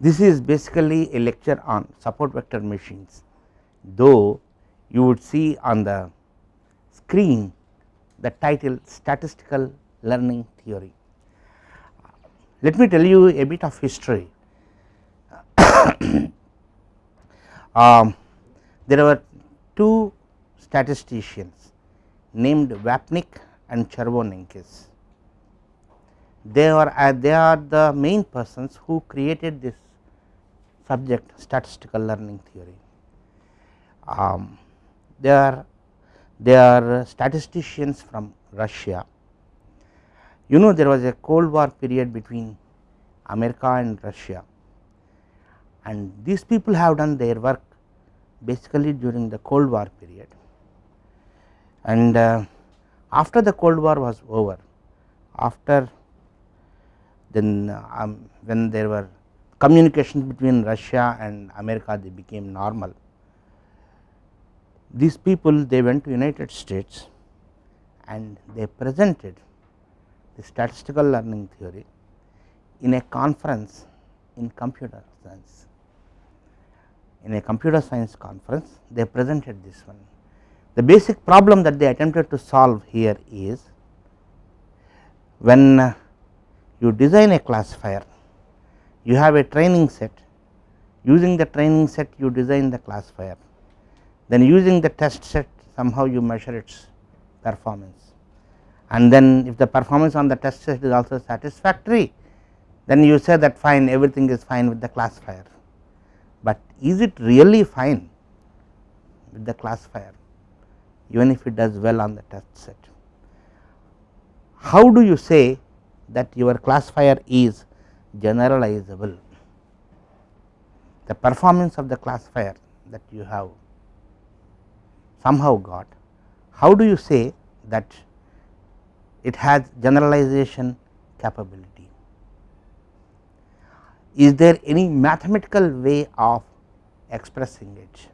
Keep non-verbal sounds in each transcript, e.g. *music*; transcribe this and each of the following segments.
This is basically a lecture on support vector machines, though you would see on the screen the title statistical learning theory. Let me tell you a bit of history. *coughs* um, there were two statisticians named Vapnik and Chervonenkis. They are uh, they are the main persons who created this subject statistical learning theory. Um, they are they are statisticians from Russia. You know there was a cold war period between America and Russia and these people have done their work basically during the cold war period and uh, after the cold war was over after then um, when there were communications between Russia and America they became normal. These people they went to United States and they presented the statistical learning theory in a conference in computer science. In a computer science conference they presented this one. The basic problem that they attempted to solve here is when you design a classifier you have a training set. Using the training set you design the classifier. Then using the test set somehow you measure its performance. And then if the performance on the test set is also satisfactory then you say that fine everything is fine with the classifier, but is it really fine with the classifier even if it does well on the test set. How do you say that your classifier is generalizable? The performance of the classifier that you have somehow got, how do you say that it has generalization capability? Is there any mathematical way of expressing it?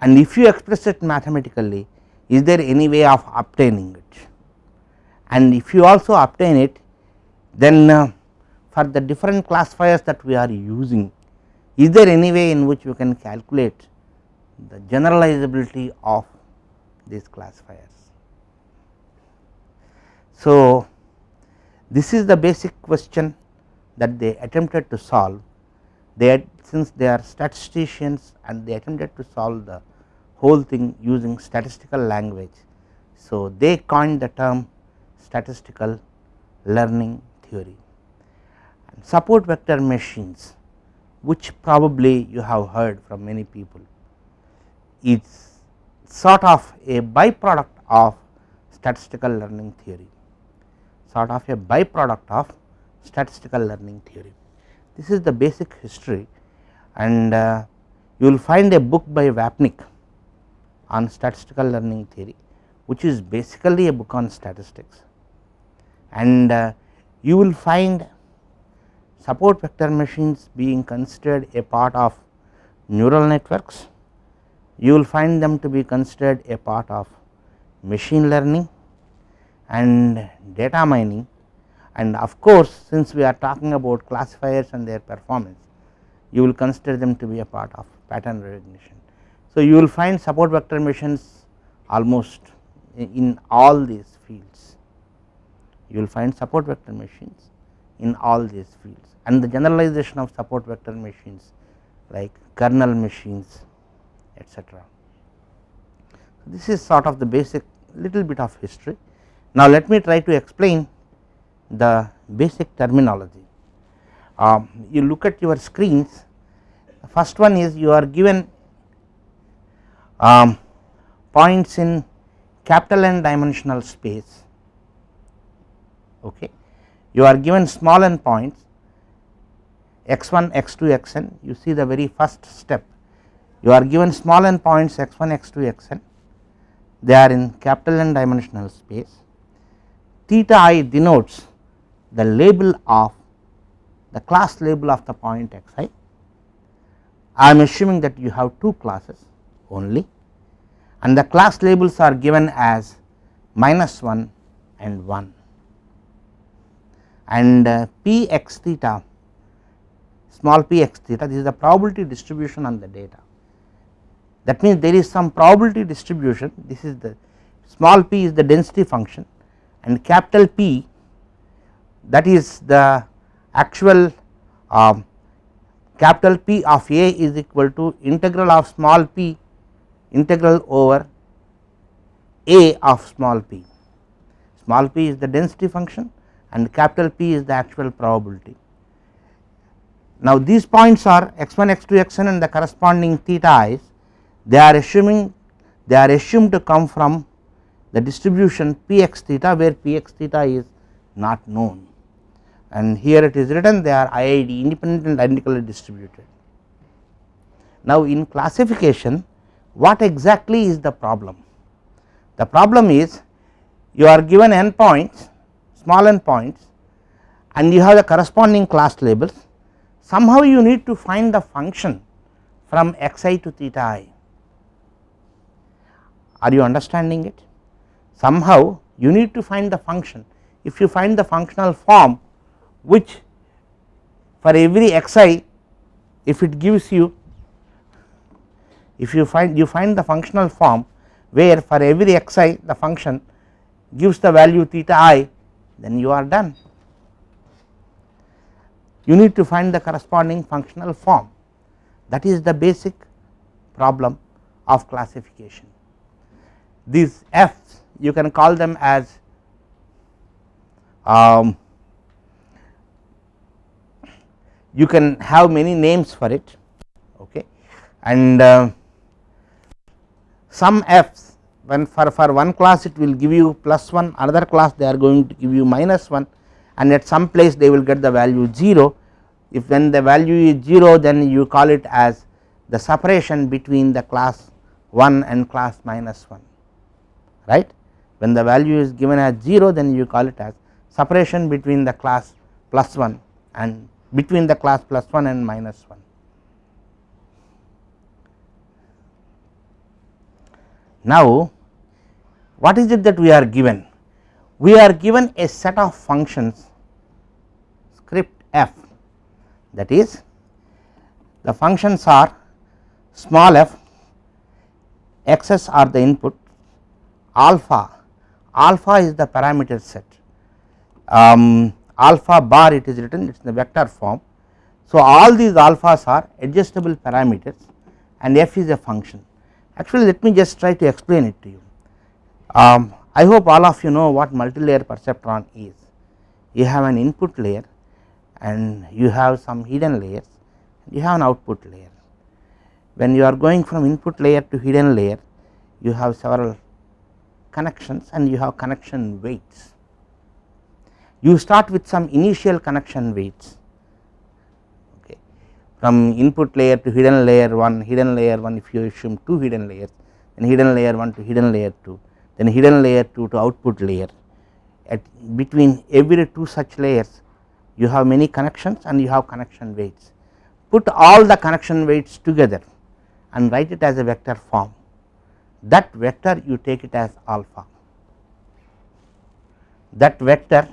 And if you express it mathematically, is there any way of obtaining it? And if you also obtain it, then uh, for the different classifiers that we are using, is there any way in which we can calculate the generalizability of these classifiers. So, this is the basic question that they attempted to solve they had, since they are statisticians and they attempted to solve the whole thing using statistical language. So, they coined the term statistical learning theory and support vector machines which probably you have heard from many people is sort of a byproduct of statistical learning theory sort of a byproduct of statistical learning theory. This is the basic history and uh, you will find a book by Vapnik on statistical learning theory which is basically a book on statistics and uh, you will find support vector machines being considered a part of neural networks, you will find them to be considered a part of machine learning and data mining. And of course, since we are talking about classifiers and their performance you will consider them to be a part of pattern recognition. So, you will find support vector machines almost in all these fields you will find support vector machines in all these fields and the generalization of support vector machines like kernel machines etc. This is sort of the basic little bit of history. Now, let me try to explain the basic terminology. Um, you look at your screens the first one is you are given um, points in capital N dimensional space okay. You are given small n points x1 x2 xn you see the very first step you are given small n points x1 x2 xn they are in capital N dimensional space theta i denotes the label of the class label of the point xi. I am assuming that you have two classes only and the class labels are given as minus 1 and 1 and uh, p x theta small p x theta this is the probability distribution on the data. That means there is some probability distribution this is the small p is the density function and capital P that is the actual um, capital P of A is equal to integral of small p integral over A of small p. Small p is the density function and capital P is the actual probability. Now these points are x1 x2 xn and the corresponding theta i's they are assuming they are assumed to come from the distribution p x theta where p x theta is not known and here it is written they are IID independent and identically distributed. Now in classification what exactly is the problem? The problem is you are given n points small n points and you have the corresponding class labels somehow you need to find the function from xi to theta i. Are you understanding it? Somehow you need to find the function if you find the functional form which for every xi if it gives you if you find you find the functional form where for every xi the function gives the value theta i then you are done. You need to find the corresponding functional form. That is the basic problem of classification. These f's you can call them as um, you can have many names for it okay? And uh, some f's when for, for one class it will give you plus 1 another class they are going to give you minus 1 and at some place they will get the value 0 if when the value is 0 then you call it as the separation between the class 1 and class minus 1 right when the value is given as 0 then you call it as separation between the class plus 1 and between the class plus 1 and minus 1. Now what is it that we are given? We are given a set of functions script f that is the functions are small f x's are the input alpha alpha is the parameter set um, alpha bar it is written it is in the vector form. So all these alphas are adjustable parameters and f is a function actually let me just try to explain it to you. Um, I hope all of you know what multi-layer perceptron is. You have an input layer and you have some hidden layers you have an output layer. When you are going from input layer to hidden layer you have several connections and you have connection weights. You start with some initial connection weights okay. From input layer to hidden layer 1 hidden layer 1 if you assume 2 hidden layers and hidden layer 1 to hidden layer 2 then hidden layer 2 to output layer. At between every two such layers you have many connections and you have connection weights. Put all the connection weights together and write it as a vector form. That vector you take it as alpha. That vector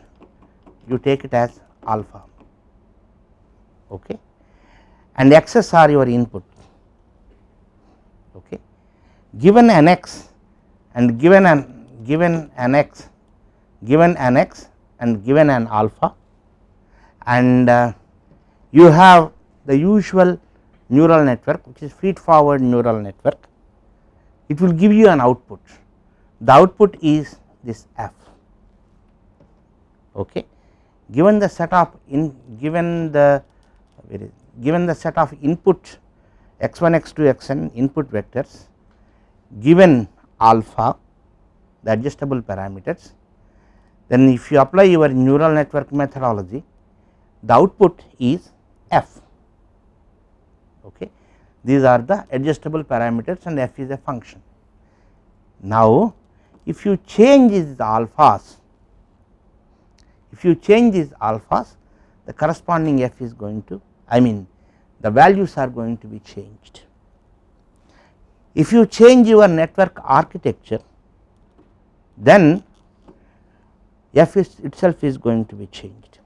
you take it as alpha. Okay? And x's are your input. Okay? Given an x and given an given an x given an x and given an alpha. And uh, you have the usual neural network which is feed forward neural network. It will give you an output. The output is this f. Okay. Given the set of in given the given the set of input x1 x2 xn input vectors given alpha the adjustable parameters. Then if you apply your neural network methodology the output is f. Okay? These are the adjustable parameters and f is a function. Now if you change these alphas if you change these alphas the corresponding f is going to I mean the values are going to be changed. If you change your network architecture then f is itself is going to be changed.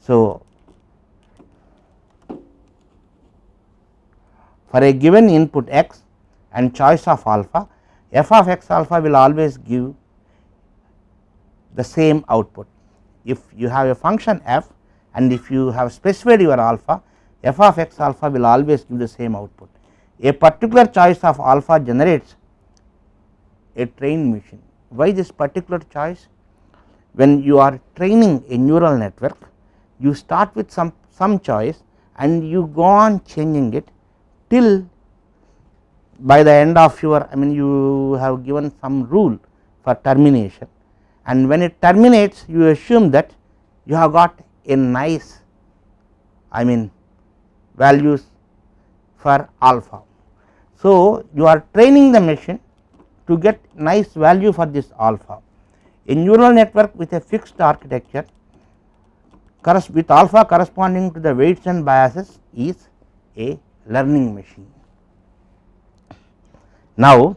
So, for a given input x and choice of alpha f of x alpha will always give the same output. If you have a function f and if you have specified your alpha f of x alpha will always give the same output. A particular choice of alpha generates a trained machine. Why this particular choice? When you are training a neural network, you start with some, some choice and you go on changing it till by the end of your I mean you have given some rule for termination and when it terminates you assume that you have got a nice I mean values for alpha. So, you are training the machine to get nice value for this alpha. A neural network with a fixed architecture with alpha corresponding to the weights and biases is a learning machine. Now,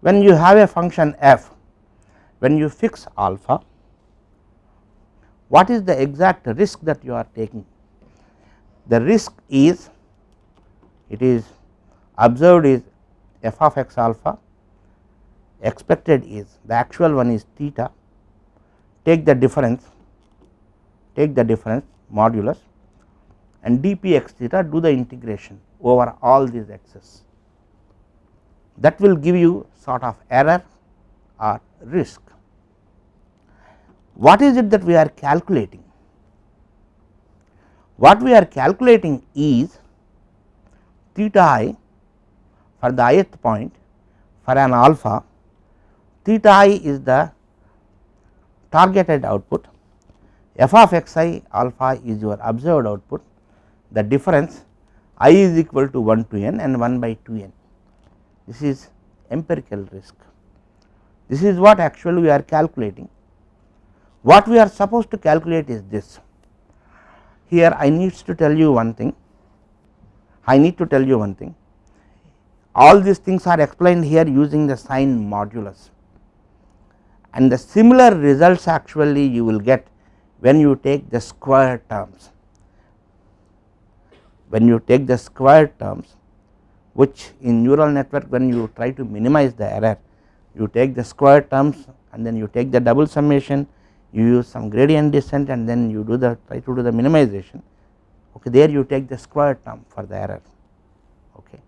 when you have a function f, when you fix alpha, what is the exact risk that you are taking? The risk is it is observed is f of x alpha, expected is the actual one is theta, take the difference, take the difference modulus and dp x theta do the integration over all these x's that will give you sort of error or risk. What is it that we are calculating? What we are calculating is theta i for the ith point for an alpha, theta i is the targeted output, f of x i alpha is your observed output, the difference i is equal to 1 to n and 1 by 2 n this is empirical risk. This is what actually we are calculating. What we are supposed to calculate is this. Here I needs to tell you one thing, I need to tell you one thing. All these things are explained here using the sign modulus and the similar results actually you will get when you take the square terms. When you take the square terms which in neural network when you try to minimize the error you take the square terms and then you take the double summation you use some gradient descent and then you do the try to do the minimization okay there you take the square term for the error okay.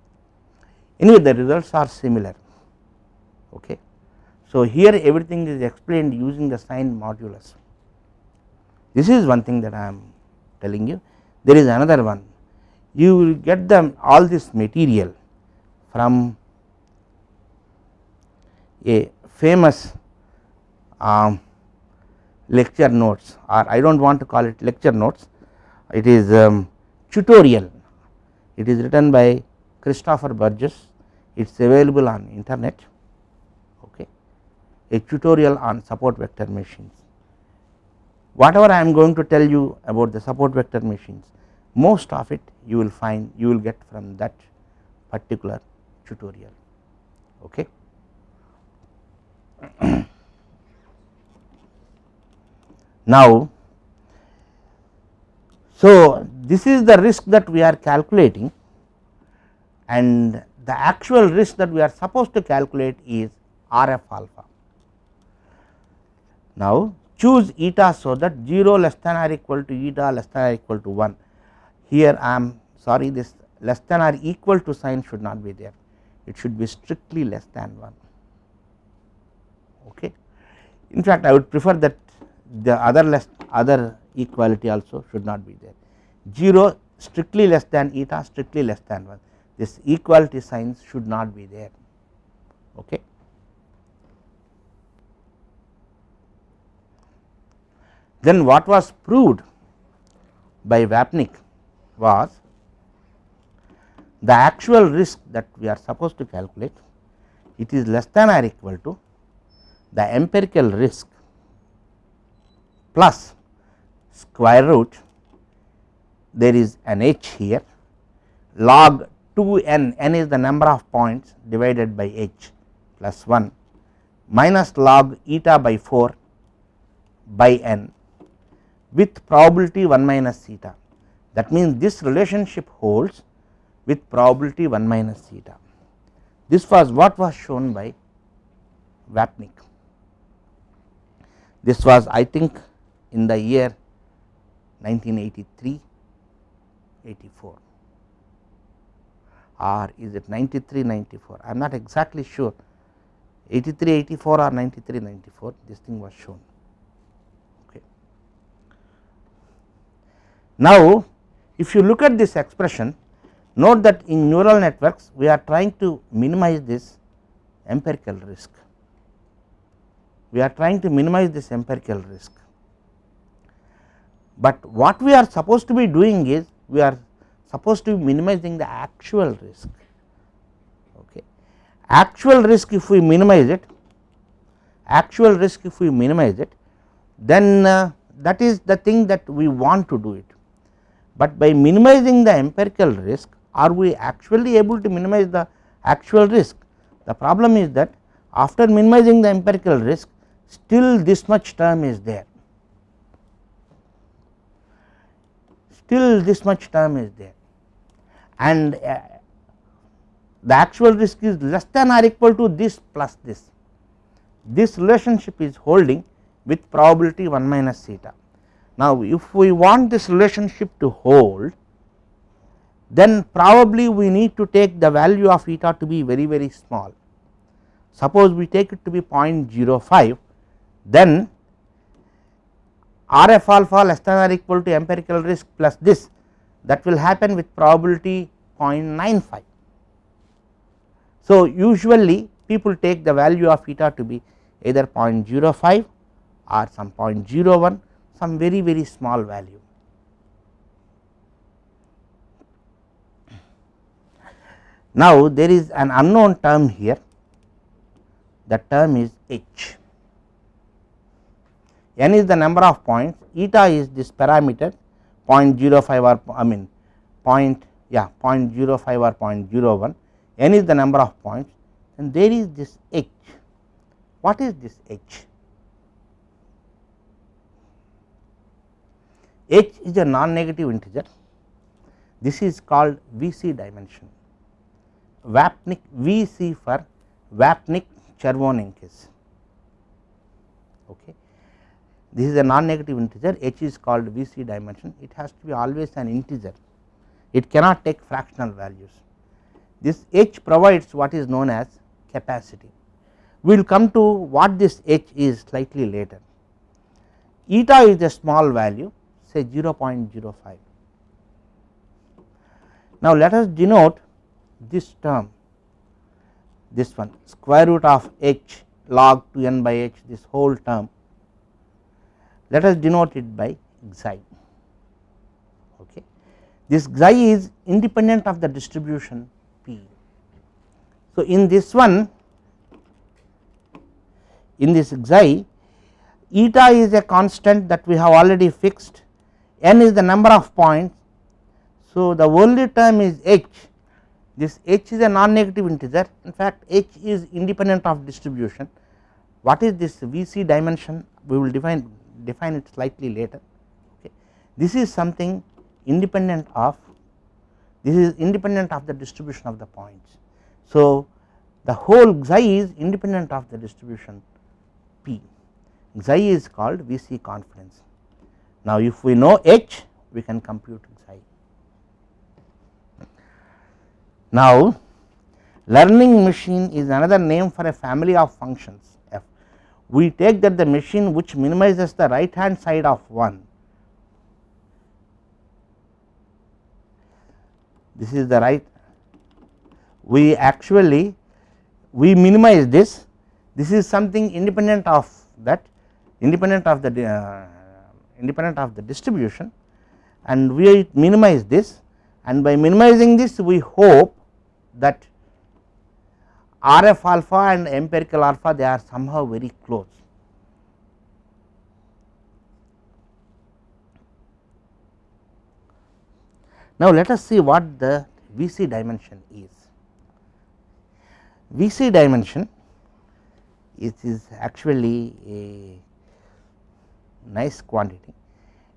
Anyway the results are similar okay. So here everything is explained using the sign modulus. This is one thing that i am telling you. There is another one. You will get them all this material from a famous um, lecture notes or I do not want to call it lecture notes. It is um, tutorial. It is written by Christopher Burges. It is available on internet. Okay. A tutorial on support vector machines. Whatever I am going to tell you about the support vector machines most of it you will find you will get from that particular tutorial. Okay *clears throat* now so this is the risk that we are calculating and the actual risk that we are supposed to calculate is RF alpha. Now choose eta so that 0 less than or equal to eta less than or equal to 1 here I am sorry this less than or equal to sign should not be there it should be strictly less than 1 okay. In fact I would prefer that the other less other equality also should not be there. 0 strictly less than eta strictly less than 1 this equality signs should not be there. Okay. Then what was proved by Vapnik was the actual risk that we are supposed to calculate it is less than or equal to the empirical risk plus square root there is an h here log 2 n n is the number of points divided by h plus 1 minus log eta by 4 by n with probability 1 minus theta that means this relationship holds with probability 1 minus theta. This was what was shown by Vapnik. This was I think in the year 1983 84 or is it 93 94 I am not exactly sure 83 84 or 93 94 this thing was shown. Okay. Now, if you look at this expression note that in neural networks we are trying to minimize this empirical risk we are trying to minimize this empirical risk. But what we are supposed to be doing is we are supposed to be minimizing the actual risk. Okay. Actual risk if we minimize it, actual risk if we minimize it, then uh, that is the thing that we want to do it. But by minimizing the empirical risk, are we actually able to minimize the actual risk? The problem is that after minimizing the empirical risk, still this much term is there still this much term is there and uh, the actual risk is less than or equal to this plus this. This relationship is holding with probability 1 minus theta. Now, if we want this relationship to hold then probably we need to take the value of eta to be very very small. Suppose we take it to be 0.05 then RF alpha less than or equal to empirical risk plus this that will happen with probability 0.95. So, usually people take the value of eta to be either 0.05 or some 0.01 some very very small value. Now, there is an unknown term here that term is h n is the number of points eta is this parameter 0.05 or I mean point yeah 0.05 or 0.01 n is the number of points and there is this h. What is this h? h is a non negative integer this is called VC dimension Vapnik VC for Vapnik Chervonenkis okay this is a non negative integer h is called VC dimension it has to be always an integer it cannot take fractional values. This h provides what is known as capacity we will come to what this h is slightly later. Eta is a small value say 0.05. Now, let us denote this term this one square root of h log 2 n by h this whole term let us denote it by xi okay. This xi is independent of the distribution p. So, in this one in this xi eta is a constant that we have already fixed n is the number of points. So, the only term is h this h is a non negative integer in fact h is independent of distribution what is this VC dimension we will define define it slightly later. Okay. This is something independent of this is independent of the distribution of the points. So, the whole xi is independent of the distribution p xi is called VC confidence. Now, if we know h we can compute xi. Now, learning machine is another name for a family of functions we take that the machine which minimizes the right hand side of 1 this is the right. We actually we minimize this. This is something independent of that independent of the uh, independent of the distribution. And we minimize this. And by minimizing this we hope that RF alpha and empirical alpha they are somehow very close. Now, let us see what the VC dimension is. VC dimension it is actually a nice quantity.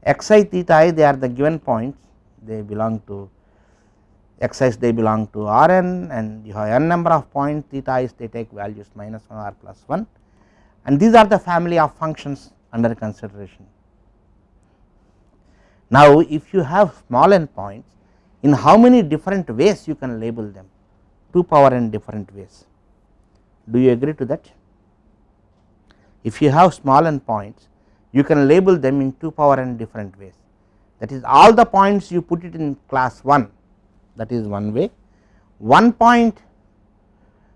xi theta i they are the given points they belong to x's they belong to Rn and you have n number of points theta is they take values minus 1 or plus 1 and these are the family of functions under consideration. Now if you have small n points in how many different ways you can label them? 2 power n different ways. Do you agree to that? If you have small n points you can label them in 2 power n different ways. That is all the points you put it in class 1 that is one way. One point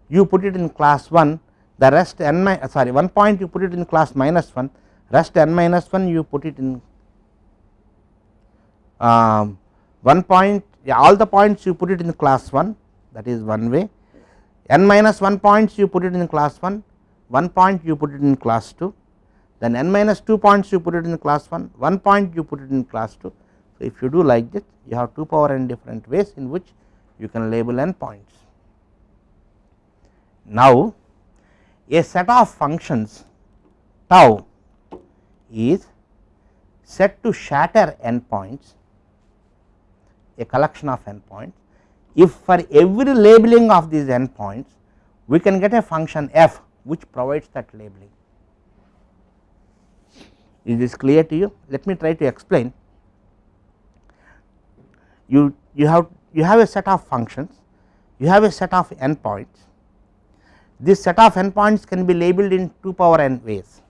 you put it in class 1 the rest n uh, sorry one point you put it in class minus 1 rest n minus 1 you put it in um, one point yeah, all the points you put it in class 1 that is one way. N minus 1 points you put it in class 1 one point you put it in class 2 then n minus 2 points you put it in class 1 one point you put it in class 2 so, if you do like this you have 2 power n different ways in which you can label n points. Now, a set of functions tau is set to shatter n points a collection of n points if for every labeling of these n points we can get a function f which provides that labeling. Is this clear to you? Let me try to explain you, you have you have a set of functions, you have a set of n points. This set of n points can be labeled in 2 power n ways.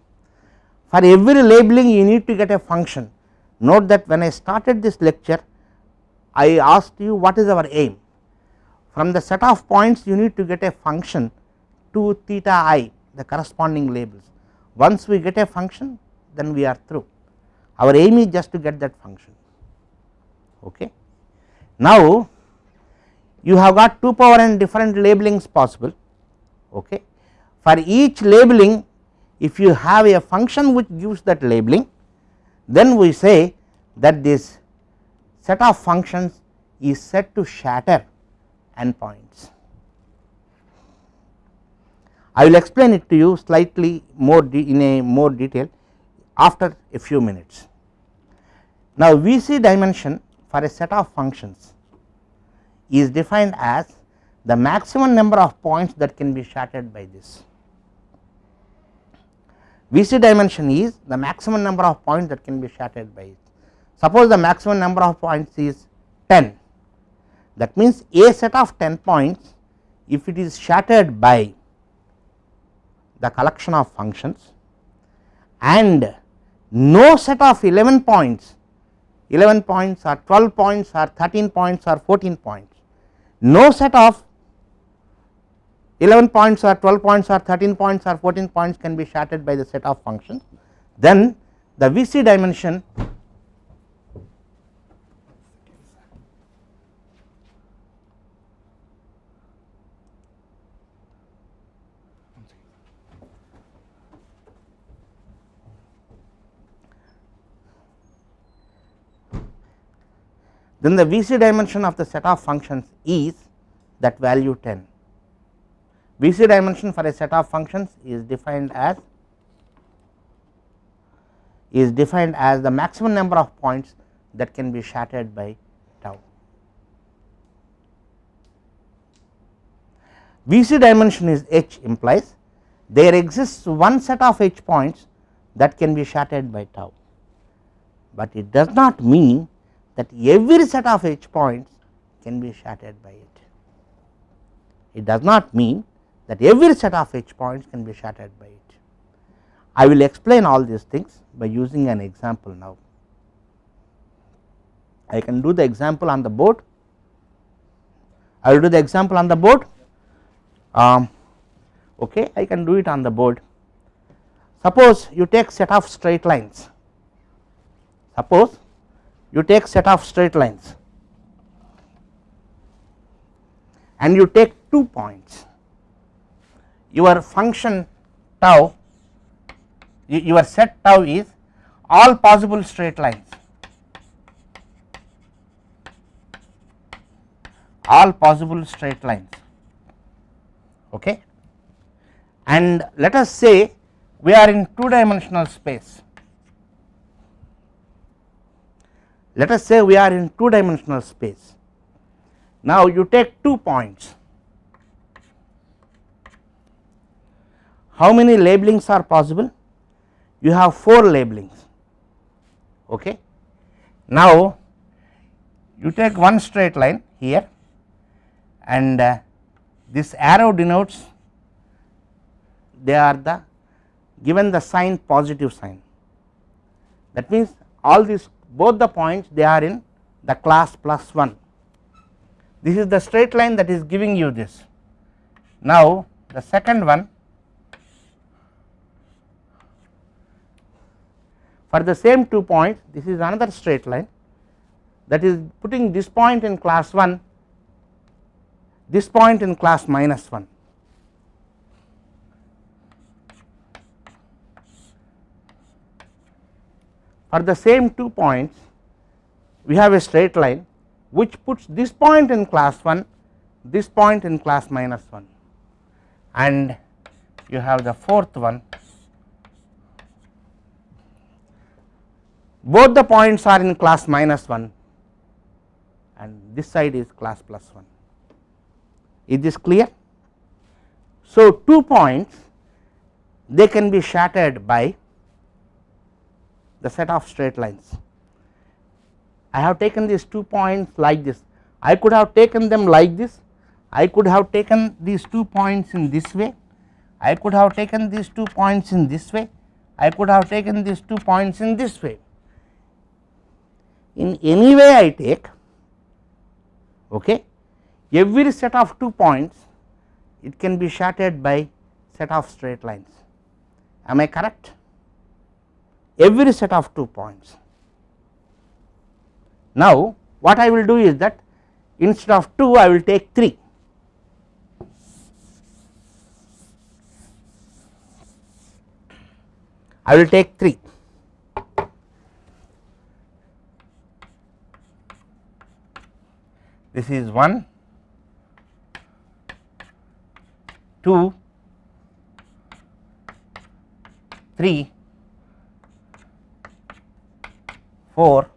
For every labeling you need to get a function. Note that when I started this lecture, I asked you what is our aim. From the set of points you need to get a function to theta i the corresponding labels. Once we get a function then we are through. Our aim is just to get that function. Okay. Now, you have got 2 power n different labelings possible. Okay. For each labeling if you have a function which gives that labeling then we say that this set of functions is set to shatter n points. I will explain it to you slightly more in a more detail after a few minutes. Now, VC dimension for a set of functions is defined as the maximum number of points that can be shattered by this. VC dimension is the maximum number of points that can be shattered by it. Suppose the maximum number of points is 10 that means a set of 10 points if it is shattered by the collection of functions and no set of 11 points 11 points or 12 points or 13 points or 14 points. No set of 11 points or 12 points or 13 points or 14 points can be shattered by the set of functions. Then the VC dimension then the VC dimension of the set of functions is that value 10. VC dimension for a set of functions is defined as is defined as the maximum number of points that can be shattered by tau. VC dimension is h implies there exists one set of h points that can be shattered by tau, but it does not mean that every set of h points can be shattered by it. It does not mean that every set of h points can be shattered by it. I will explain all these things by using an example now. I can do the example on the board. I will do the example on the board. Um, okay, I can do it on the board. Suppose you take set of straight lines. Suppose you take set of straight lines and you take two points. Your function tau your set tau is all possible straight lines. All possible straight lines. Okay? And let us say we are in two dimensional space let us say we are in two dimensional space. Now you take two points, how many labelings are possible? You have 4 labelings. Okay. Now you take one straight line here and uh, this arrow denotes they are the given the sign positive sign that means all these both the points they are in the class plus 1 this is the straight line that is giving you this. Now the second one for the same two points this is another straight line that is putting this point in class 1 this point in class minus 1 for the same two points we have a straight line which puts this point in class 1 this point in class minus 1 and you have the fourth one. Both the points are in class minus 1 and this side is class plus 1 is this clear. So, two points they can be shattered by the set of straight lines. I have taken these two points like this, I could have taken them like this, I could have taken these two points in this way, I could have taken these two points in this way, I could have taken these two points in this way. In any way I take, okay, every set of two points it can be shattered by set of straight lines. Am I correct every set of two points. Now what I will do is that instead of 2 I will take 3 I will take 3 this is 1 2 3 4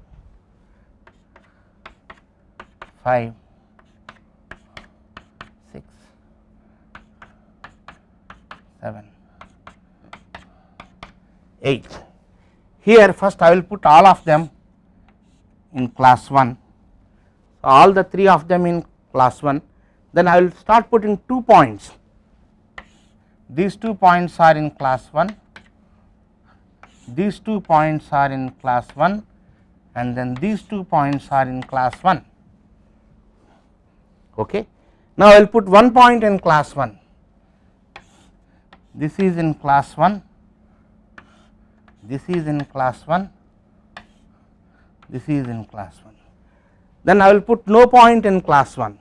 5 6 7 8 here first I will put all of them in class 1 all the 3 of them in class 1 then I will start putting 2 points. These two points are in class 1, these two points are in class 1 and then these two points are in class 1. Okay. Now, I will put one point in class 1, this is in class 1, this is in class 1, this is in class 1. Then I will put no point in class 1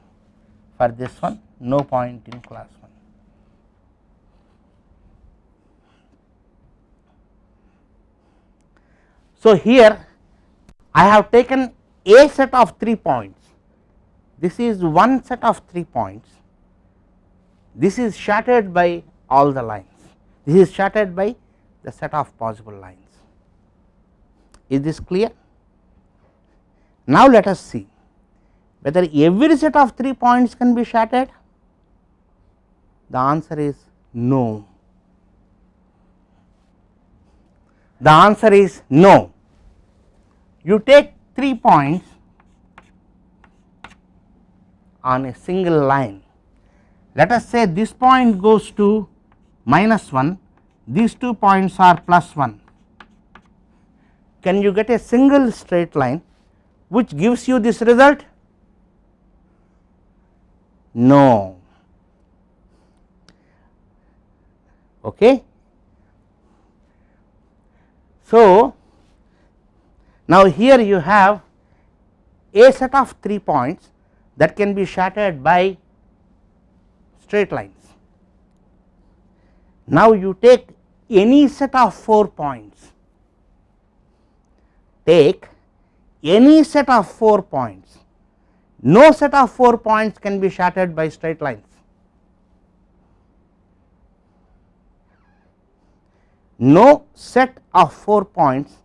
for this one, no point in class 1. So, here I have taken a set of 3 points, this is one set of 3 points, this is shattered by all the lines, this is shattered by the set of possible lines. Is this clear? Now, let us see whether every set of 3 points can be shattered. The answer is no. The answer is no. You take 3 points on a single line. Let us say this point goes to minus 1, these two points are plus 1. Can you get a single straight line which gives you this result? No. Okay. So, now here you have a set of 3 points that can be shattered by straight lines. Now you take any set of 4 points, take any set of 4 points, no set of 4 points can be shattered by straight lines. no set of 4 points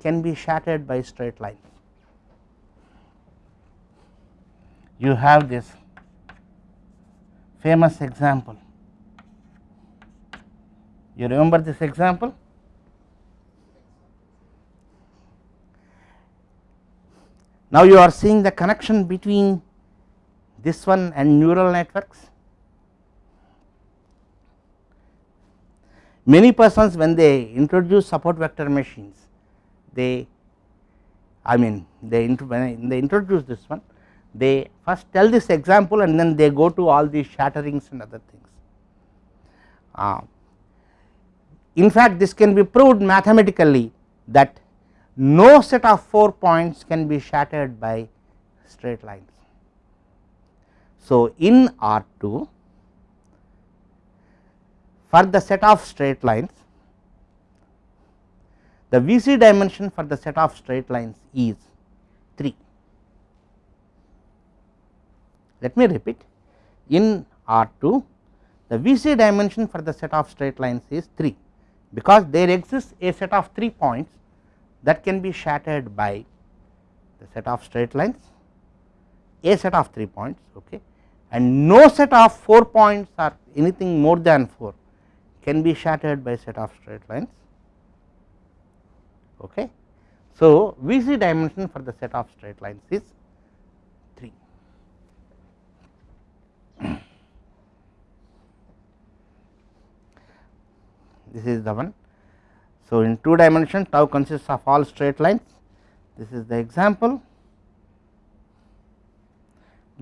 can be shattered by straight lines. you have this famous example. You remember this example? Now, you are seeing the connection between this one and neural networks. Many persons when they introduce support vector machines, they I mean they when they introduce this one, they first tell this example and then they go to all these shatterings and other things. Uh, in fact, this can be proved mathematically that no set of 4 points can be shattered by straight lines. So, in R 2 for the set of straight lines the VC dimension for the set of straight lines is 3. Let me repeat in R 2 the VC dimension for the set of straight lines is 3 because there exists a set of 3 points that can be shattered by the set of straight lines a set of 3 points okay and no set of 4 points or anything more than 4 can be shattered by set of straight lines okay. So vc dimension for the set of straight lines is 3 *clears throat* this is the one. So, in 2 dimension tau consists of all straight lines. This is the example.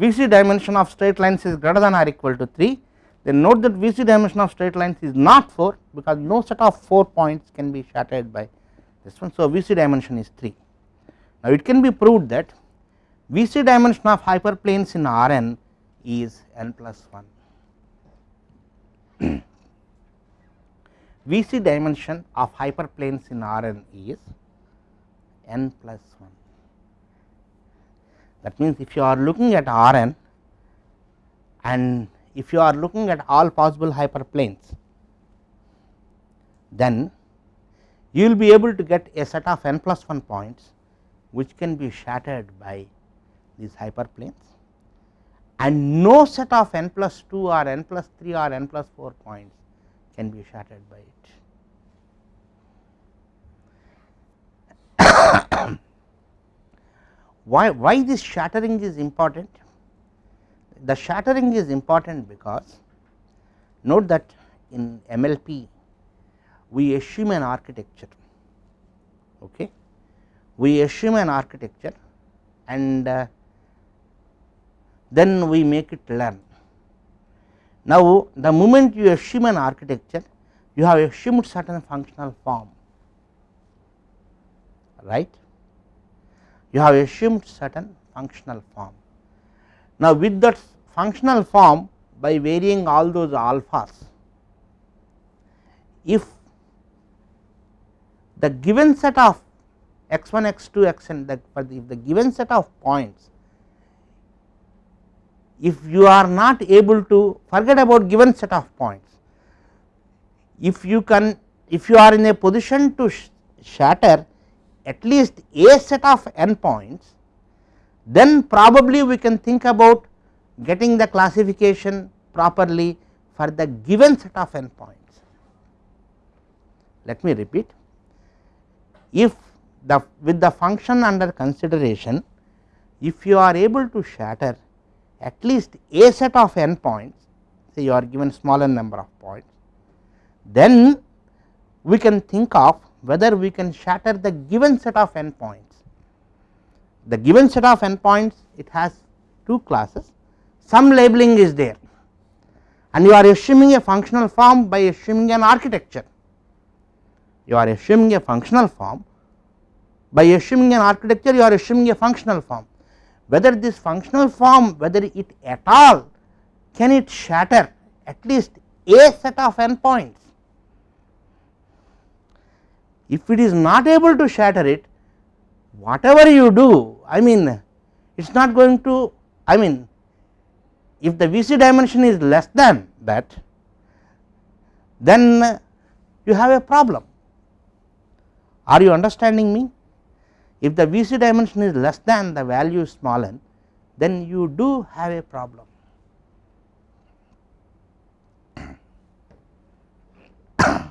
VC dimension of straight lines is greater than or equal to 3 then note that VC dimension of straight lines is not 4 because no set of 4 points can be shattered by this one. So, VC dimension is 3 now it can be proved that VC dimension of hyperplanes in Rn is n plus 1 *clears throat* VC dimension of hyperplanes in Rn is n plus 1. That means, if you are looking at Rn and if you are looking at all possible hyperplanes, then you will be able to get a set of n plus 1 points which can be shattered by these hyperplanes and no set of n plus 2 or n plus 3 or n plus 4 points can be shattered by it. *coughs* why, why this shattering is important? The shattering is important because note that in MLP we assume an architecture, okay. we assume an architecture and uh, then we make it learn. Now, the moment you assume an architecture you have assumed certain functional form right you have assumed certain functional form. Now, with that functional form by varying all those alphas, if the given set of x 1 x 2 x n the, if the given set of points if you are not able to forget about given set of points if you can if you are in a position to sh shatter at least a set of n points, then probably we can think about getting the classification properly for the given set of n points. Let me repeat if the with the function under consideration if you are able to shatter at least a set of n points say you are given smaller number of points then we can think of whether we can shatter the given set of n points. The given set of n points it has two classes some labeling is there and you are assuming a functional form by assuming an architecture. You are assuming a functional form. By assuming an architecture you are assuming a functional form. Whether this functional form whether it at all can it shatter at least a set of n points if it is not able to shatter it whatever you do I mean it is not going to I mean if the VC dimension is less than that then you have a problem are you understanding me if the VC dimension is less than the value small n then you do have a problem. *coughs*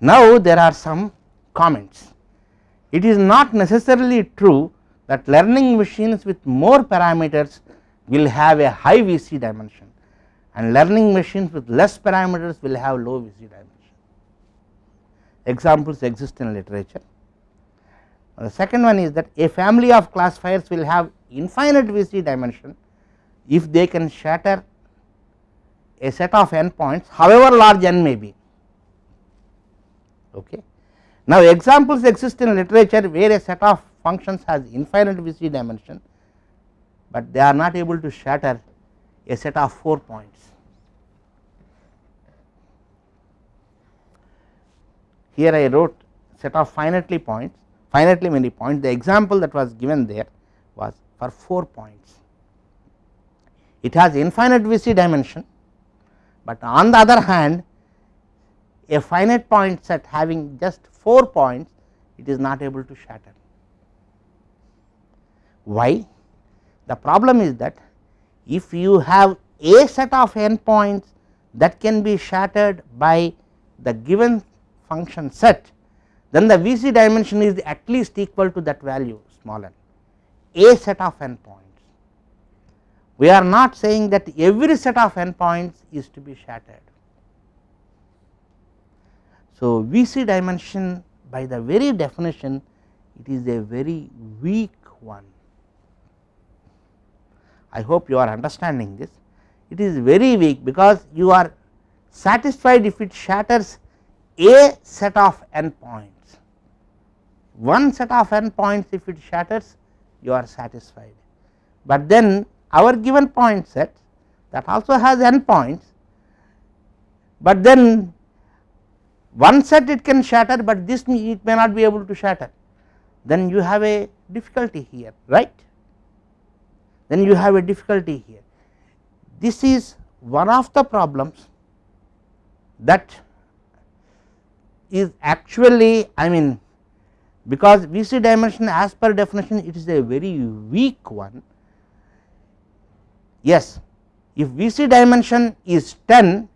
Now, there are some comments. It is not necessarily true that learning machines with more parameters will have a high VC dimension and learning machines with less parameters will have low VC dimension. Examples exist in literature. The second one is that a family of classifiers will have infinite VC dimension if they can shatter a set of n points however large n may be. Okay. Now, examples exist in literature where a set of functions has infinite VC dimension, but they are not able to shatter a set of 4 points. Here I wrote set of finitely points, finitely many points. The example that was given there was for 4 points. It has infinite VC dimension, but on the other hand a finite point set having just 4 points it is not able to shatter. Why? The problem is that if you have a set of n points that can be shattered by the given function set then the VC dimension is at least equal to that value small n a set of n points. We are not saying that every set of n points is to be shattered. So, VC dimension by the very definition it is a very weak one. I hope you are understanding this. It is very weak because you are satisfied if it shatters a set of n points. One set of n points if it shatters you are satisfied, but then our given point set that also has n points, but then one set it can shatter, but this it may not be able to shatter then you have a difficulty here right then you have a difficulty here. This is one of the problems that is actually I mean because VC dimension as per definition it is a very weak one. Yes, if VC dimension is 10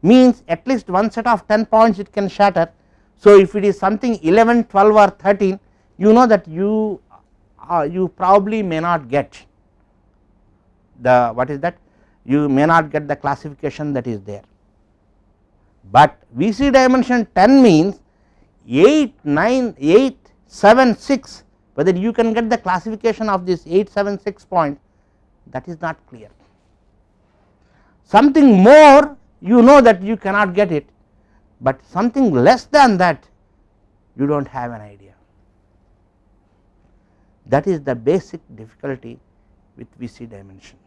means at least one set of 10 points it can shatter. So, if it is something 11, 12 or 13 you know that you uh, you probably may not get the what is that you may not get the classification that is there. But VC dimension 10 means 8, 9, 8, 7, 6 whether you can get the classification of this 8, 7, 6 point that is not clear. Something more you know that you cannot get it, but something less than that you do not have an idea. That is the basic difficulty with VC dimension.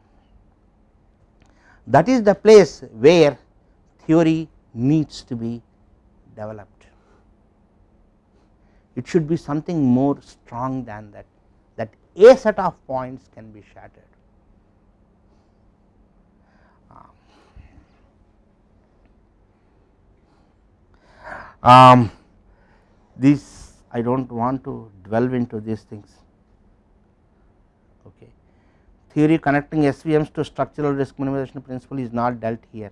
That is the place where theory needs to be developed. It should be something more strong than that, that a set of points can be shattered. Um, this I do not want to delve into these things. Theory connecting SVMs to structural risk minimization principle is not dealt here.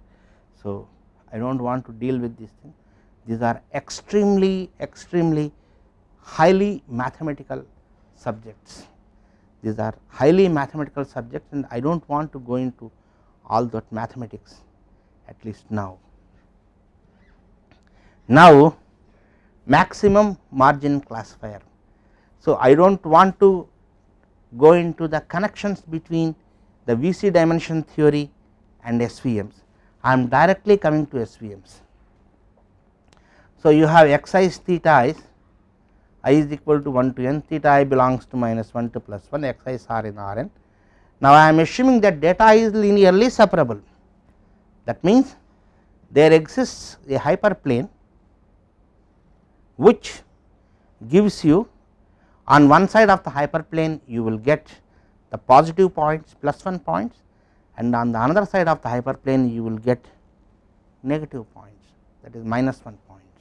So, I do not want to deal with these things. These are extremely extremely highly mathematical subjects. These are highly mathematical subjects and I do not want to go into all that mathematics at least now. Now, maximum margin classifier. So, I do not want to go into the connections between the VC dimension theory and SVMs. I am directly coming to SVMs. So, you have x i theta is i is equal to 1 to n theta i belongs to minus 1 to plus 1 x i's are in R n. Now, I am assuming that data is linearly separable that means there exists a hyperplane which gives you on one side of the hyperplane you will get the positive points plus 1 points and on the another side of the hyperplane you will get negative points that is minus 1 points.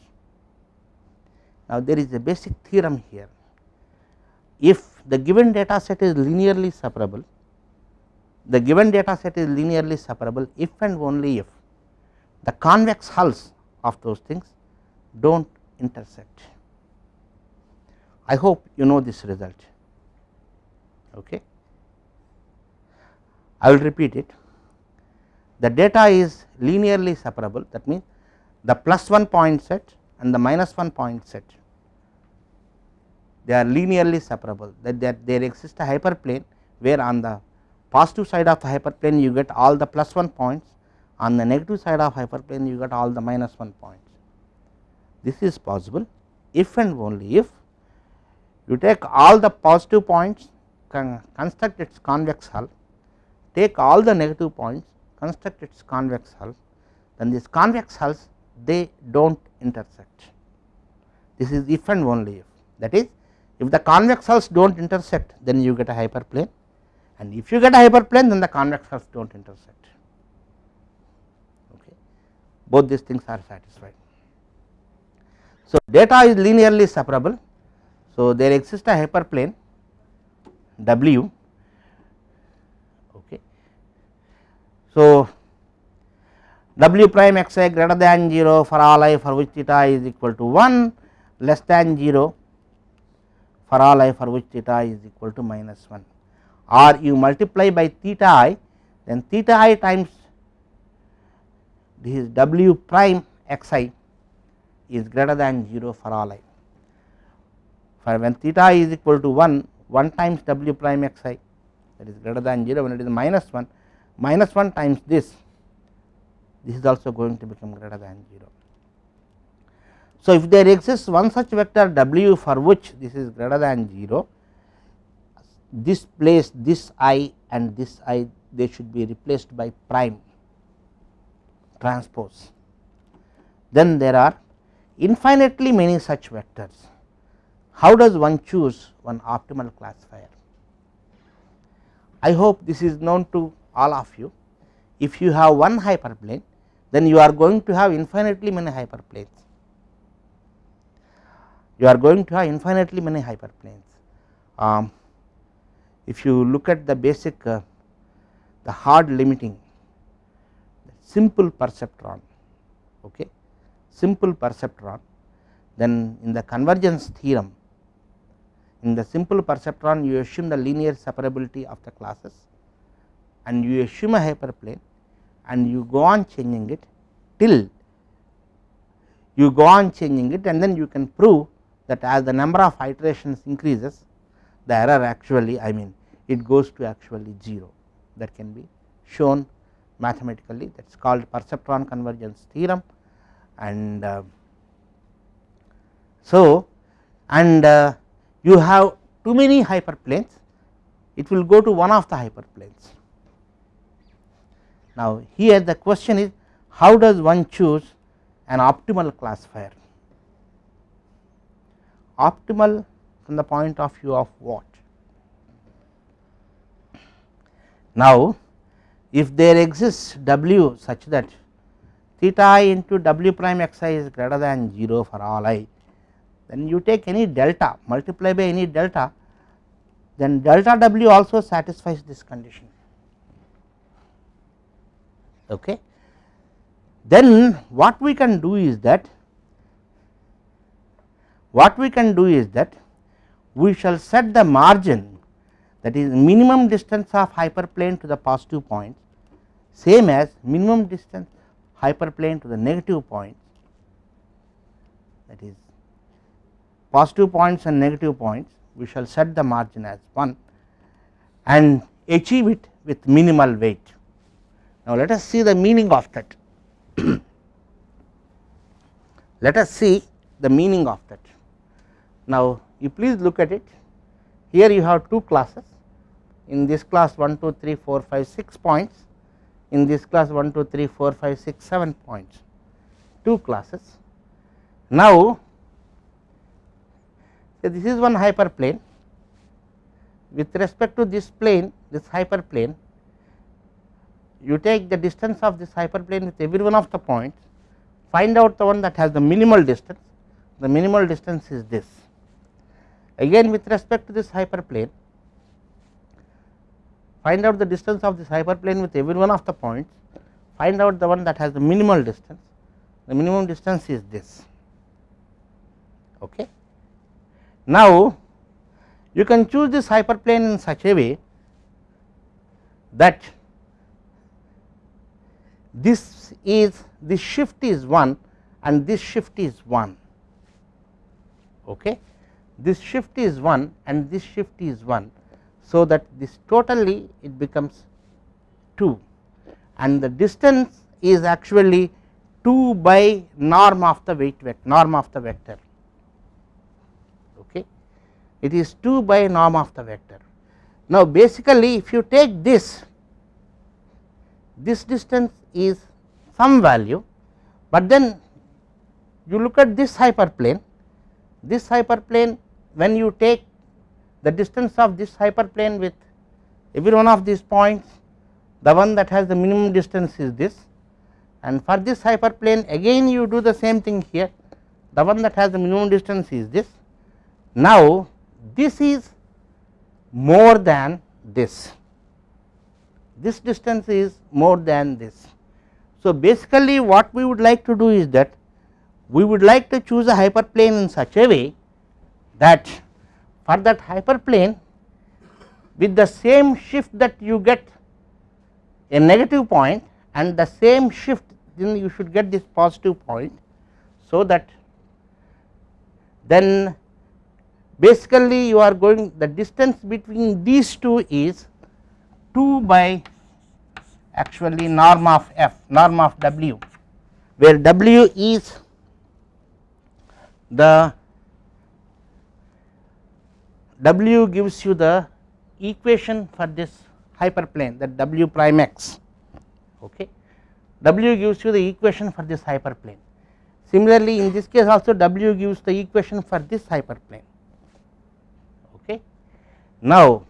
Now, there is a basic theorem here if the given data set is linearly separable the given data set is linearly separable if and only if the convex hulls of those things do not intersect. I hope you know this result. Okay. I will repeat it. The data is linearly separable that means the plus 1 point set and the minus 1 point set they are linearly separable that there, there exists a hyperplane where on the positive side of the hyperplane you get all the plus 1 points on the negative side of hyperplane you get all the minus 1 points. This is possible if and only if you take all the positive points construct its convex hull. Take all the negative points construct its convex hull. Then these convex hulls they do not intersect. This is if and only if. That is if the convex hulls do not intersect then you get a hyperplane. And if you get a hyperplane then the convex hulls do not intersect. Okay. Both these things are satisfied. So, data is linearly separable. So, there exists a hyperplane W okay. So, W prime x i greater than 0 for all i for which theta is equal to 1 less than 0 for all i for which theta is equal to minus 1 or you multiply by theta i then theta i times this is w prime x i is greater than 0 for all i. For when theta is equal to 1, 1 times w prime x i that is greater than 0 when it is minus 1 minus 1 times this this is also going to become greater than 0. So, if there exists one such vector w for which this is greater than 0, this place this i and this i they should be replaced by prime transpose. Then there are infinitely many such vectors. How does one choose one optimal classifier? I hope this is known to all of you. If you have one hyperplane, then you are going to have infinitely many hyperplanes you are going to have infinitely many hyperplanes. Um, if you look at the basic uh, the hard limiting simple perceptron okay simple perceptron then in the convergence theorem in the simple perceptron you assume the linear separability of the classes and you assume a hyperplane and you go on changing it till you go on changing it and then you can prove that as the number of iterations increases the error actually I mean it goes to actually 0 that can be shown mathematically. That is called perceptron convergence theorem. And uh, so and uh, you have too many hyperplanes it will go to one of the hyperplanes. Now here the question is how does one choose an optimal classifier optimal from the point of view of what. Now, if there exists w such that theta i into w prime x i is greater than 0 for all i, then you take any delta multiply by any delta then delta w also satisfies this condition. Okay. Then what we can do is that what we can do is that we shall set the margin that is minimum distance of hyperplane to the positive point same as minimum distance hyperplane to the negative point that is positive points and negative points we shall set the margin as 1 and achieve it with minimal weight. Now, let us see the meaning of that. *clears throat* let us see the meaning of that. Now, you please look at it here you have two classes in this class 1 2 3 4 5 6 points in this class 1 2 3 4 5 6 7 points two classes. Now, this is one hyperplane with respect to this plane this hyperplane you take the distance of this hyperplane with every one of the points find out the one that has the minimal distance the minimal distance is this. Again with respect to this hyperplane, find out the distance of this hyperplane with every one of the points, find out the one that has the minimal distance, the minimum distance is this. Okay. Now, you can choose this hyperplane in such a way that this is this shift is 1 and this shift is 1 okay? This shift is 1 and this shift is 1 so that this totally it becomes 2 and the distance is actually 2 by norm of the weight vector norm of the vector it is 2 by norm of the vector. Now basically if you take this this distance is some value, but then you look at this hyperplane. This hyperplane when you take the distance of this hyperplane with every one of these points the one that has the minimum distance is this. And for this hyperplane again you do the same thing here. The one that has the minimum distance is this. Now, this is more than this this distance is more than this. So, basically what we would like to do is that we would like to choose a hyperplane in such a way that for that hyperplane with the same shift that you get a negative point and the same shift then you should get this positive point. So, that then basically you are going the distance between these two is 2 by actually norm of f norm of w where w is the w gives you the equation for this hyperplane that w prime x okay? W gives you the equation for this hyperplane. Similarly in this case also w gives the equation for this hyperplane now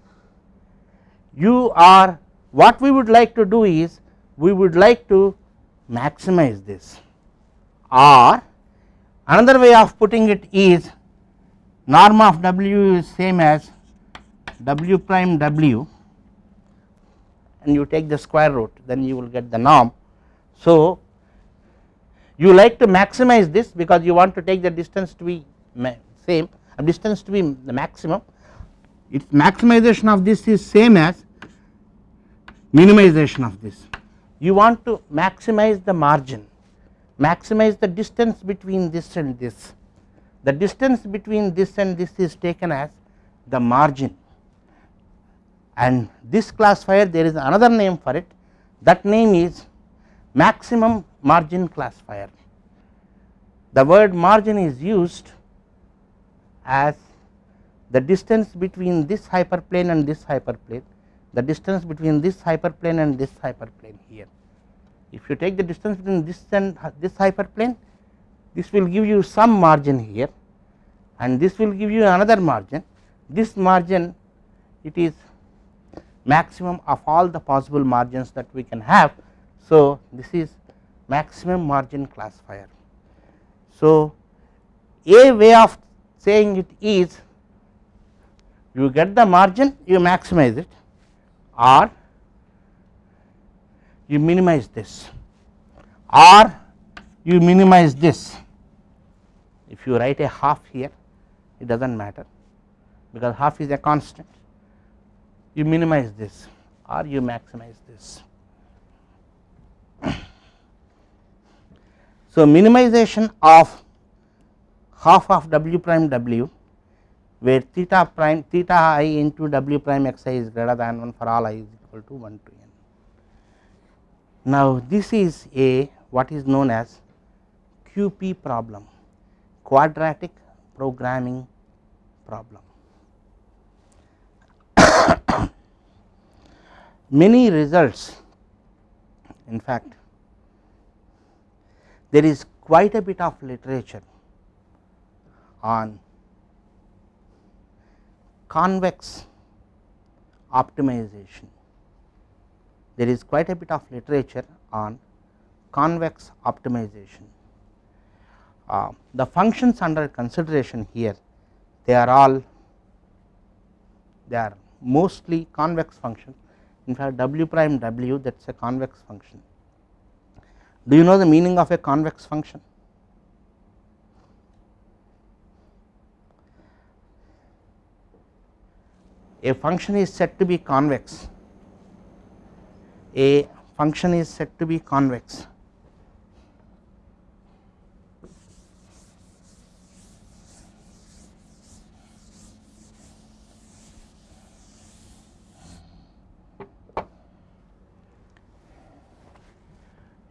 you are what we would like to do is we would like to maximize this or another way of putting it is norm of w is same as w prime w and you take the square root then you will get the norm. So, you like to maximize this because you want to take the distance to be same distance to be the maximum its maximization of this is same as minimization of this. You want to maximize the margin, maximize the distance between this and this. The distance between this and this is taken as the margin and this classifier there is another name for it that name is maximum margin classifier. The word margin is used as the distance between this hyperplane and this hyperplane the distance between this hyperplane and this hyperplane here. If you take the distance between this and this hyperplane this will give you some margin here and this will give you another margin this margin it is maximum of all the possible margins that we can have. So, this is maximum margin classifier. So, a way of saying it is you get the margin you maximize it. Or you minimize this. Or you minimize this. If you write a half here it does not matter because half is a constant. You minimize this or you maximize this. So, minimization of half of w prime w where theta prime theta i into w prime x i is greater than 1 for all i is equal to 1 to n. Now, this is a what is known as QP problem quadratic programming problem. *coughs* Many results in fact there is quite a bit of literature on convex optimization. There is quite a bit of literature on convex optimization. uh, the functions under consideration here they are all they are mostly convex function in fact w prime w that is a convex function. Do you know the meaning of a convex function? A function is said to be convex, a function is said to be convex.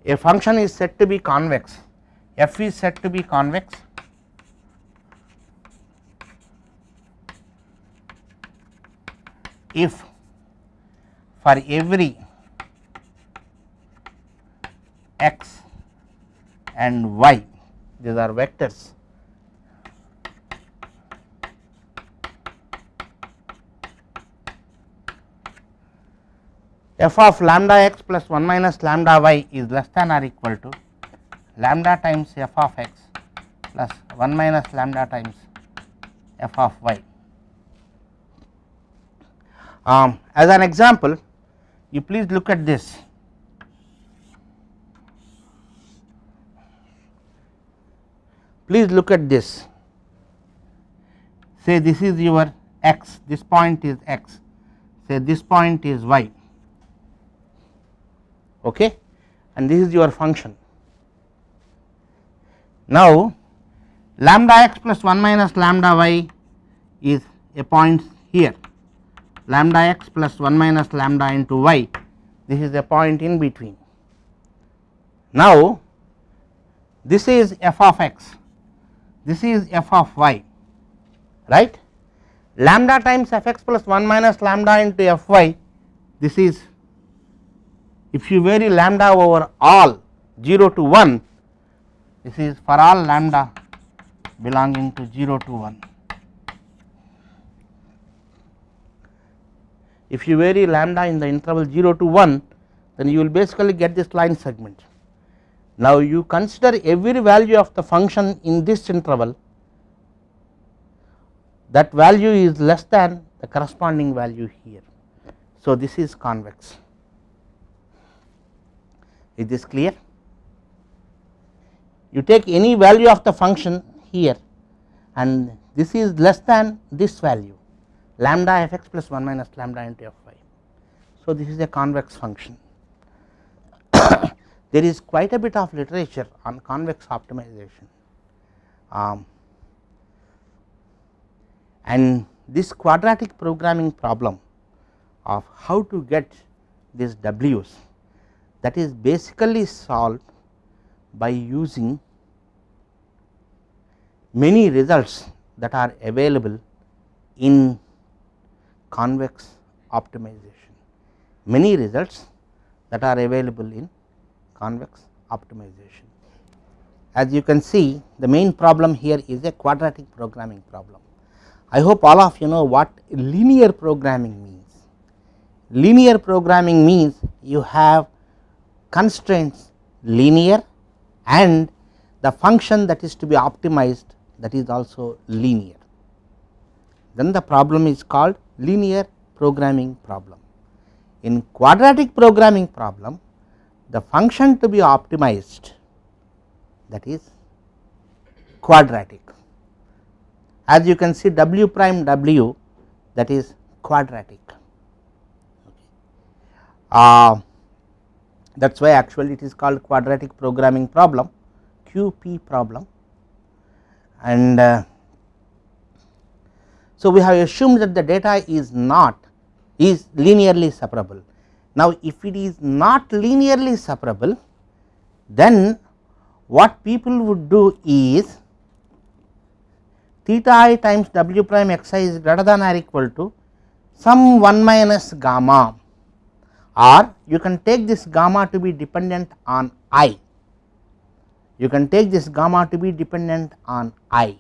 A function is said to be convex. F is said to be convex if for every x and y these are vectors f of lambda x plus 1 minus lambda y is less than or equal to lambda times f of x plus 1 minus lambda times f of y. Um, as an example you please look at this. Please look at this. Say this is your x this point is x. Say this point is y. Okay? And this is your function. Now lambda x plus 1 minus lambda y is a point here lambda x plus 1 minus lambda into y. This is a point in between. Now this is f of x. This is f of y. Right? Lambda times f x plus 1 minus lambda into f y. This is if you vary lambda over all 0 to 1 this is for all lambda belonging to 0 to 1. If you vary lambda in the interval 0 to 1 then you will basically get this line segment. Now you consider every value of the function in this interval that value is less than the corresponding value here. So this is convex is this clear? You take any value of the function here and this is less than this value lambda f x plus 1 minus lambda into f y. So, this is a convex function. *coughs* there is quite a bit of literature on convex optimization um, and this quadratic programming problem of how to get these w's that is basically solved by using many results that are available in convex optimization, many results that are available in convex optimization. As you can see the main problem here is a quadratic programming problem. I hope all of you know what linear programming means. Linear programming means you have constraints linear and the function that is to be optimized that is also linear. Then the problem is called linear programming problem. In quadratic programming problem the function to be optimized that is quadratic. As you can see w prime w that is quadratic. Uh, that is why actually it is called quadratic programming problem QP problem and uh, so we have assumed that the data is not is linearly separable. Now if it is not linearly separable then what people would do is theta i times w prime x i is greater than or equal to some 1 minus gamma or you can take this gamma to be dependent on i, you can take this gamma to be dependent on i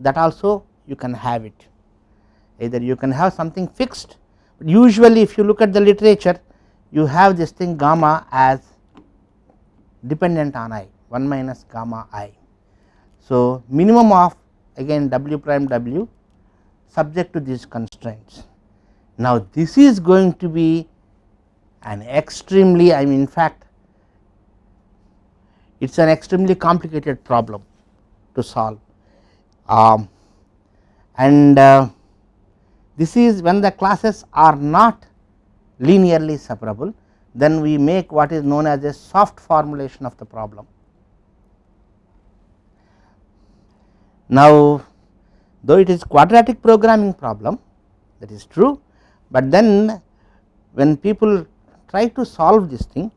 that also you can have it. Either you can have something fixed but usually if you look at the literature you have this thing gamma as dependent on i 1 minus gamma i. So, minimum of again w prime w subject to these constraints. Now, this is going to be an extremely I mean in fact it is an extremely complicated problem to solve. Um, and uh, this is when the classes are not linearly separable then we make what is known as a soft formulation of the problem. Now, though it is quadratic programming problem that is true, but then when people try to solve this thing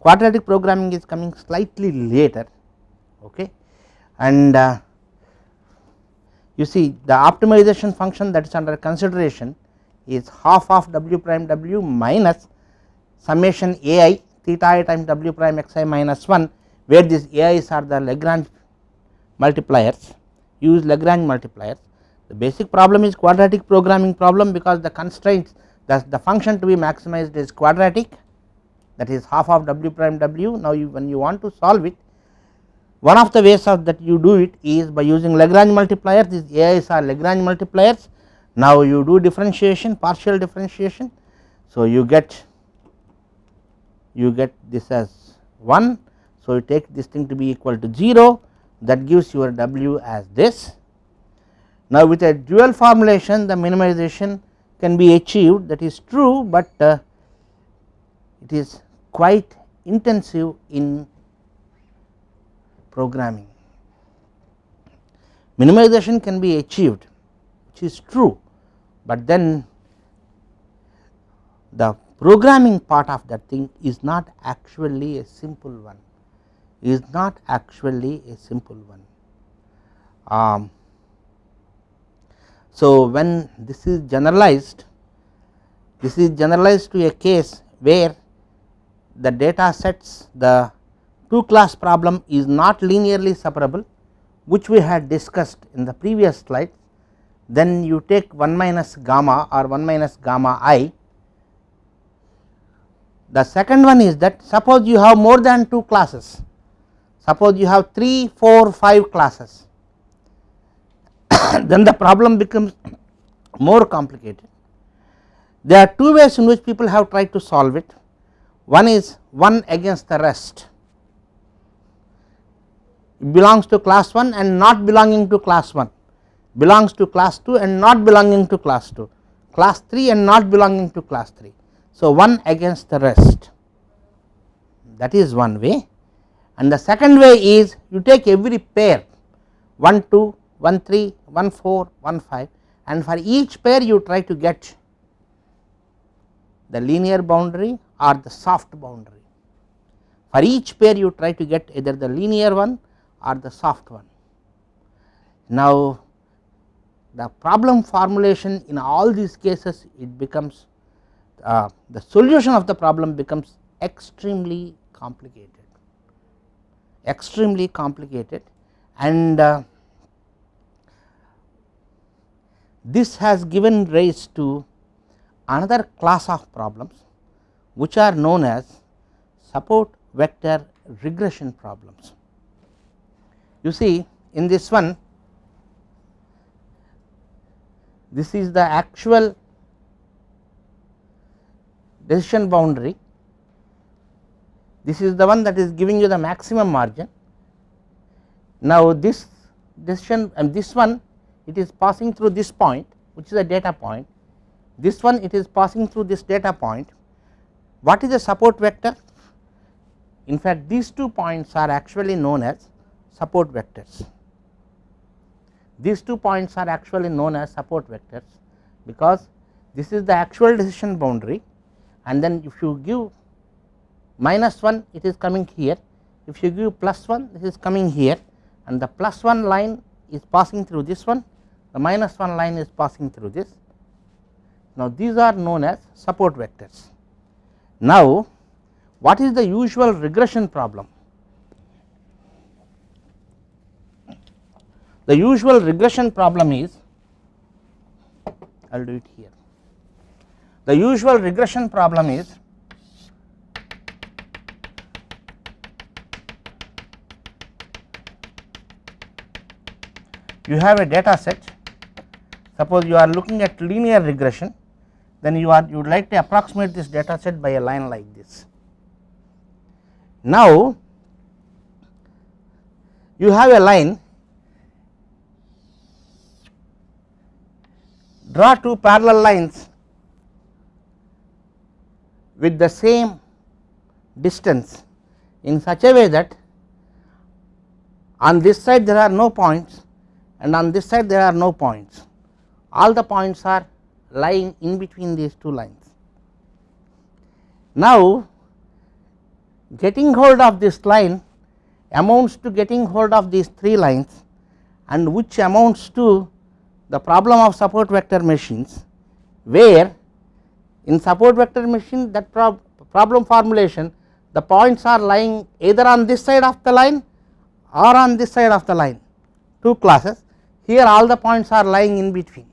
quadratic programming is coming slightly later okay and uh, you see the optimization function that is under consideration is half of w prime w minus summation a i theta i times w prime x i minus 1 where these a i's are the Lagrange multipliers use Lagrange multipliers. The basic problem is quadratic programming problem because the constraints the, the function to be maximized is quadratic that is half of w prime w. Now, you, when you want to solve it one of the ways of that you do it is by using Lagrange multipliers these AIs are Lagrange multipliers. Now, you do differentiation partial differentiation. So, you get you get this as 1. So, you take this thing to be equal to 0 that gives your W as this. Now, with a dual formulation the minimization can be achieved that is true, but uh, it is quite intensive in programming. Minimization can be achieved which is true, but then the programming part of that thing is not actually a simple one is not actually a simple one. Um, so, when this is generalized this is generalized to a case where the data sets the 2 class problem is not linearly separable which we had discussed in the previous slide then you take 1 minus gamma or 1 minus gamma i. The second one is that suppose you have more than 2 classes suppose you have 3 4 5 classes *coughs* then the problem becomes *coughs* more complicated. There are two ways in which people have tried to solve it one is one against the rest belongs to class 1 and not belonging to class 1 belongs to class 2 and not belonging to class 2 class 3 and not belonging to class 3. So, one against the rest. That is one way. And the second way is you take every pair. 1 2 1 3 1 4 1 5 and for each pair you try to get the linear boundary or the soft boundary. For each pair you try to get either the linear one or the soft one. Now, the problem formulation in all these cases it becomes uh, the solution of the problem becomes extremely complicated extremely complicated and uh, this has given rise to another class of problems which are known as support vector regression problems. You see in this one this is the actual decision boundary. This is the one that is giving you the maximum margin. Now, this decision and this one it is passing through this point which is a data point. This one it is passing through this data point. What is the support vector? In fact these two points are actually known as support vectors. These two points are actually known as support vectors because this is the actual decision boundary and then if you give minus 1 it is coming here if you give plus 1 this is coming here and the plus 1 line is passing through this one the minus 1 line is passing through this. Now, these are known as support vectors. Now, what is the usual regression problem? The usual regression problem is I will do it here. The usual regression problem is you have a data set suppose you are looking at linear regression then you are you would like to approximate this data set by a line like this. Now you have a line draw two parallel lines with the same distance in such a way that on this side there are no points and on this side there are no points all the points are lying in between these two lines. Now getting hold of this line amounts to getting hold of these three lines and which amounts to the problem of support vector machines where in support vector machine that prob problem formulation the points are lying either on this side of the line or on this side of the line two classes. Here all the points are lying in between.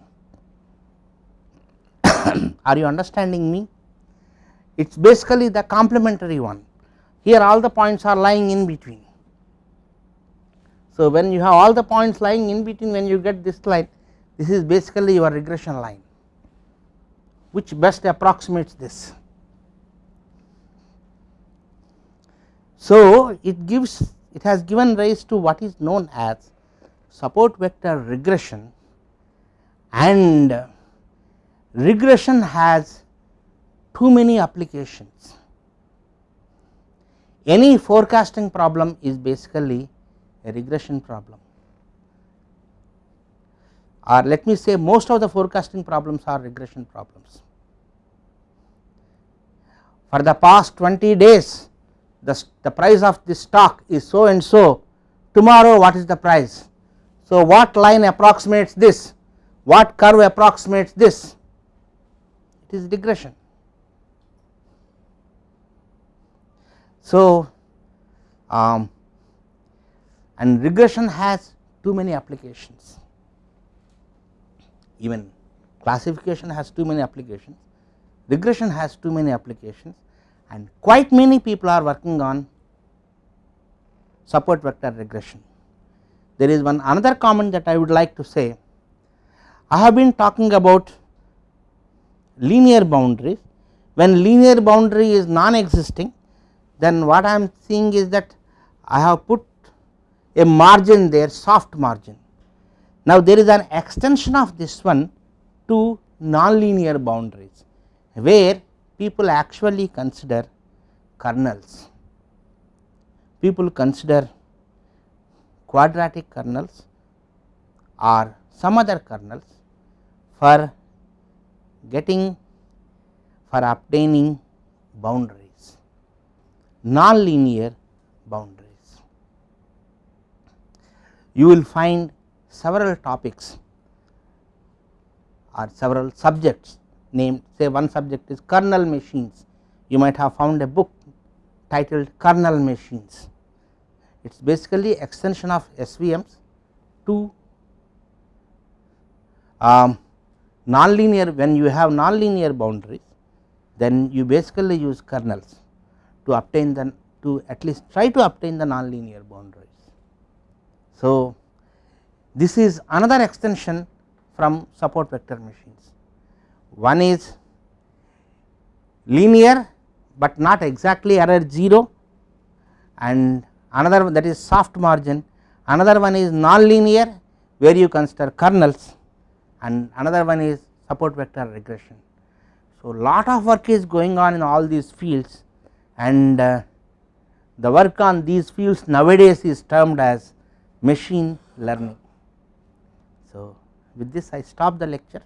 *coughs* Are you understanding me? It is basically the complementary one. Here all the points are lying in between. So, when you have all the points lying in between when you get this line this is basically your regression line which best approximates this. So, it gives it has given rise to what is known as support vector regression and regression has too many applications. Any forecasting problem is basically a regression problem or let me say most of the forecasting problems are regression problems. For the past 20 days the, the price of this stock is so and so tomorrow what is the price. So, what line approximates this what curve approximates this it is regression. So, um, and regression has too many applications even classification has too many applications, regression has too many applications and quite many people are working on support vector regression. There is one another comment that I would like to say, I have been talking about linear boundaries, when linear boundary is non-existing then what I am seeing is that I have put a margin there soft margin now, there is an extension of this one to nonlinear boundaries where people actually consider kernels, people consider quadratic kernels or some other kernels for getting for obtaining boundaries nonlinear boundaries. You will find several topics or several subjects named say one subject is kernel machines you might have found a book titled kernel machines it is basically extension of SVMs to um, nonlinear when you have nonlinear boundaries then you basically use kernels to obtain the to at least try to obtain the nonlinear boundaries. So, this is another extension from support vector machines. One is linear, but not exactly error 0 and another that is soft margin, another one is non-linear where you consider kernels and another one is support vector regression. So, lot of work is going on in all these fields and uh, the work on these fields nowadays is termed as machine learning. With this I stop the lecture